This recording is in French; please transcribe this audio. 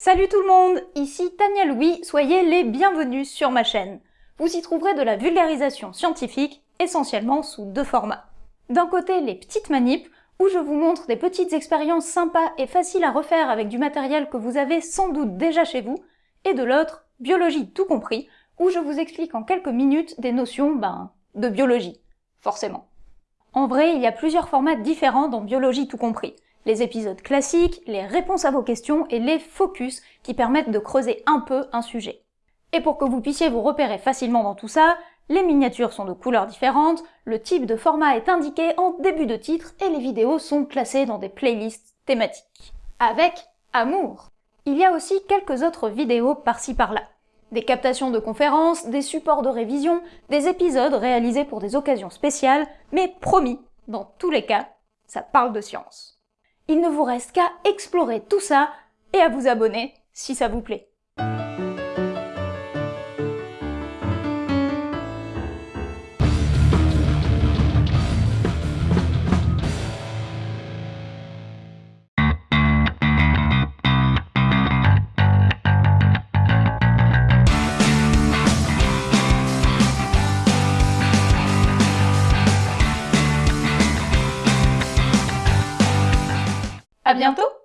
Salut tout le monde, ici Tania Louis, soyez les bienvenus sur ma chaîne. Vous y trouverez de la vulgarisation scientifique, essentiellement sous deux formats. D'un côté, les petites manips, où je vous montre des petites expériences sympas et faciles à refaire avec du matériel que vous avez sans doute déjà chez vous, et de l'autre, biologie tout compris, où je vous explique en quelques minutes des notions, ben, de biologie. Forcément. En vrai, il y a plusieurs formats différents dans biologie tout compris. Les épisodes classiques, les réponses à vos questions et les focus qui permettent de creuser un peu un sujet. Et pour que vous puissiez vous repérer facilement dans tout ça, les miniatures sont de couleurs différentes, le type de format est indiqué en début de titre et les vidéos sont classées dans des playlists thématiques. Avec amour Il y a aussi quelques autres vidéos par-ci par-là. Des captations de conférences, des supports de révision, des épisodes réalisés pour des occasions spéciales, mais promis, dans tous les cas, ça parle de science. Il ne vous reste qu'à explorer tout ça et à vous abonner si ça vous plaît. À bientôt.